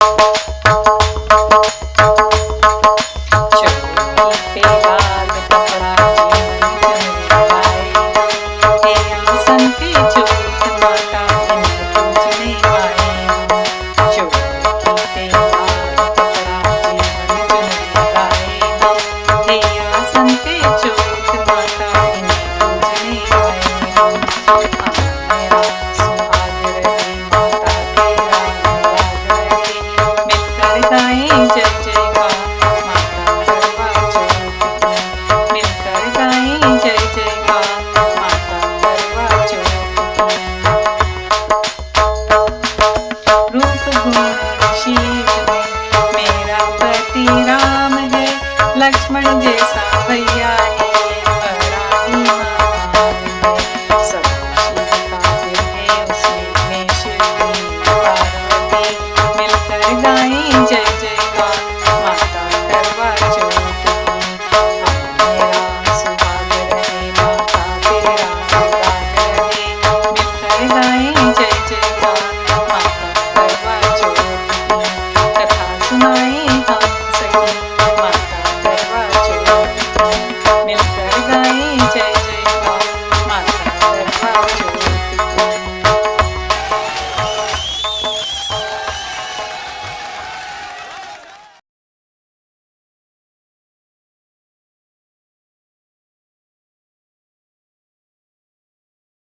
Música Lakshman जैसा भैया